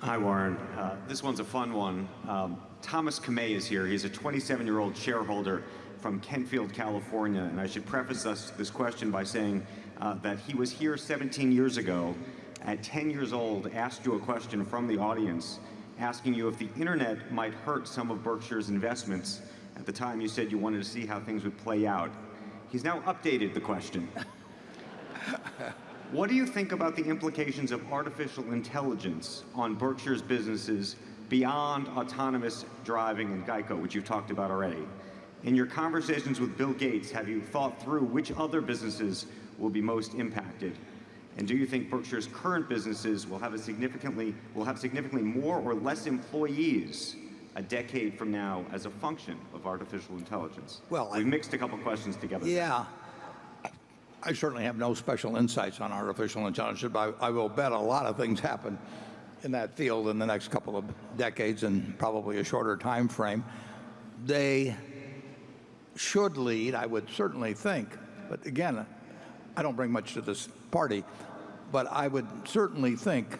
Hi, Warren. Uh, this one's a fun one. Um, Thomas Kamei is here. He's a 27-year-old shareholder from Kentfield, California. And I should preface this, this question by saying uh, that he was here 17 years ago. At 10 years old, asked you a question from the audience, asking you if the internet might hurt some of Berkshire's investments. At the time, you said you wanted to see how things would play out. He's now updated the question. What do you think about the implications of artificial intelligence on Berkshire's businesses beyond autonomous driving and Geico, which you've talked about already? In your conversations with Bill Gates, have you thought through which other businesses will be most impacted? And do you think Berkshire's current businesses will have a significantly will have significantly more or less employees a decade from now as a function of artificial intelligence? Well, I- we mixed a couple questions together. Yeah. I certainly have no special insights on artificial intelligence, but I, I will bet a lot of things happen in that field in the next couple of decades and probably a shorter time frame. They should lead, I would certainly think, but again, I don't bring much to this party, but I would certainly think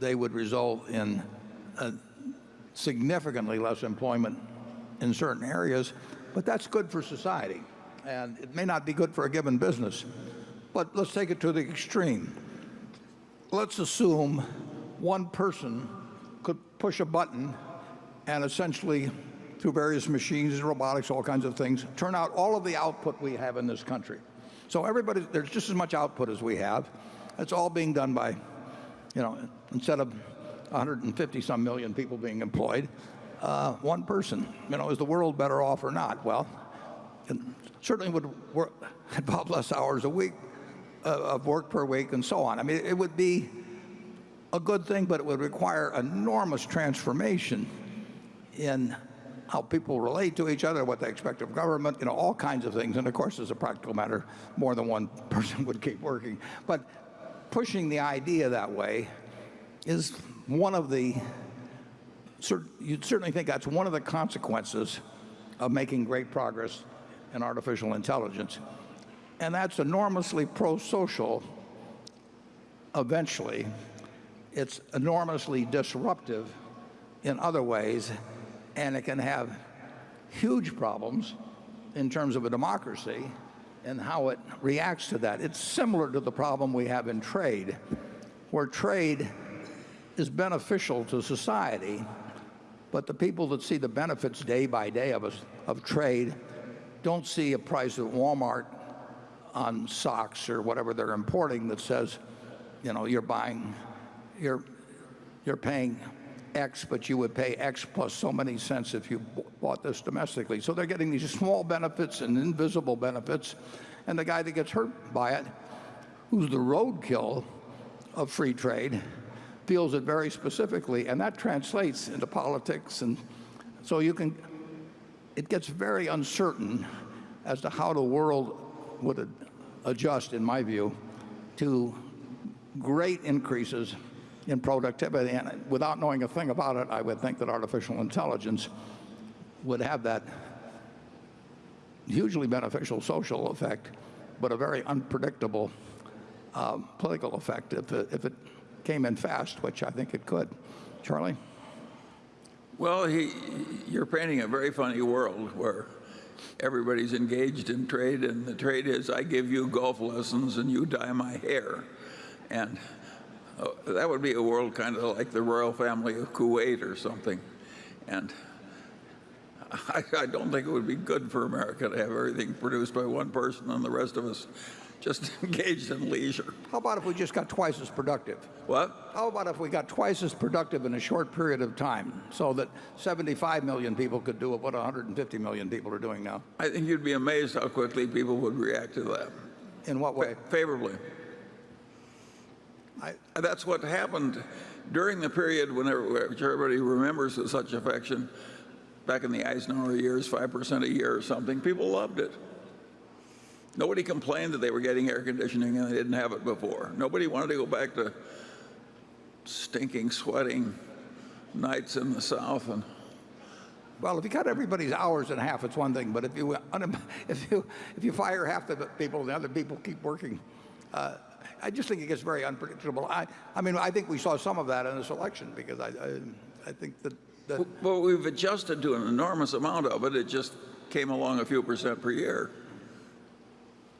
they would result in significantly less employment in certain areas, but that's good for society. And it may not be good for a given business, but let's take it to the extreme. Let's assume one person could push a button and essentially, through various machines, robotics, all kinds of things, turn out all of the output we have in this country. So everybody, there's just as much output as we have. It's all being done by, you know, instead of 150 some million people being employed, uh, one person. You know, is the world better off or not? Well, certainly would work, involve less hours a week uh, of work per week and so on. I mean, it would be a good thing, but it would require enormous transformation in how people relate to each other, what they expect of government, you know, all kinds of things. And of course, as a practical matter, more than one person would keep working. But pushing the idea that way is one of the, you'd certainly think that's one of the consequences of making great progress in artificial intelligence. And that's enormously pro-social eventually. It's enormously disruptive in other ways, and it can have huge problems in terms of a democracy and how it reacts to that. It's similar to the problem we have in trade, where trade is beneficial to society, but the people that see the benefits day by day of, of trade don't see a price at Walmart on socks or whatever they're importing that says, you know, you're buying, you're, you're paying X, but you would pay X plus so many cents if you bought this domestically. So they're getting these small benefits and invisible benefits. And the guy that gets hurt by it, who's the roadkill of free trade, feels it very specifically. And that translates into politics. And so you can, it gets very uncertain as to how the world would adjust, in my view, to great increases in productivity. And without knowing a thing about it, I would think that artificial intelligence would have that hugely beneficial social effect, but a very unpredictable um, political effect if it, if it came in fast, which I think it could. Charlie? Well, he, you're painting a very funny world where everybody's engaged in trade, and the trade is I give you golf lessons and you dye my hair. And uh, that would be a world kind of like the royal family of Kuwait or something. And I, I don't think it would be good for America to have everything produced by one person and the rest of us just engaged in leisure. How about if we just got twice as productive? What? How about if we got twice as productive in a short period of time so that 75 million people could do what 150 million people are doing now? I think you'd be amazed how quickly people would react to that. In what way? Favorably. I, That's what happened during the period when everybody remembers with such affection, back in the Eisenhower years, 5% a year or something, people loved it. Nobody complained that they were getting air conditioning and they didn't have it before. Nobody wanted to go back to stinking, sweating nights in the South. And well, if you cut everybody's hours in half, it's one thing. But if you if you if you fire half the people, the other people keep working. Uh, I just think it gets very unpredictable. I, I mean, I think we saw some of that in this election because I, I, I think that, that Well, we've adjusted to an enormous amount of it. It just came along a few percent per year.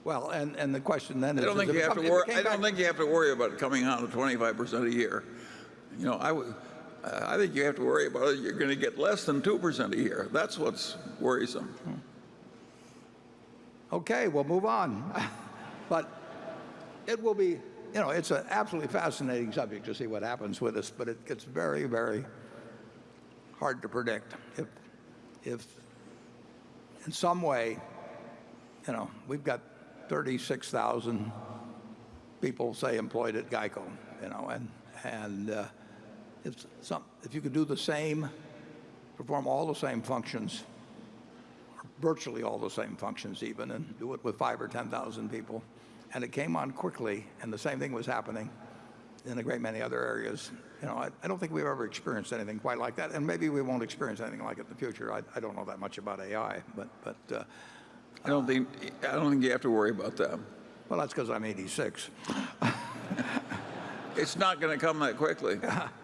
Well, and, and the question then is. I don't think you have to worry. I don't think you have to worry about it coming out at 25% a year. You know, I would. I think you have to worry about it. You're going to get less than 2% a year. That's what's worrisome. Okay, we'll move on. But it will be, you know, it's an absolutely fascinating subject to see what happens with this, but it gets very, very hard to predict. If, if in some way, you know, we've got 36,000 people, say, employed at Geico, you know, and, and uh, if you could do the same, perform all the same functions virtually all the same functions even and do it with five or 10,000 people. And it came on quickly and the same thing was happening in a great many other areas. You know, I, don't think we've ever experienced anything quite like that. And maybe we won't experience anything like it in the future. I, don't know that much about AI, but, but uh, I don't think. I don't think you have to worry about that. well, that's because I'm 86. It's not going to come that quickly.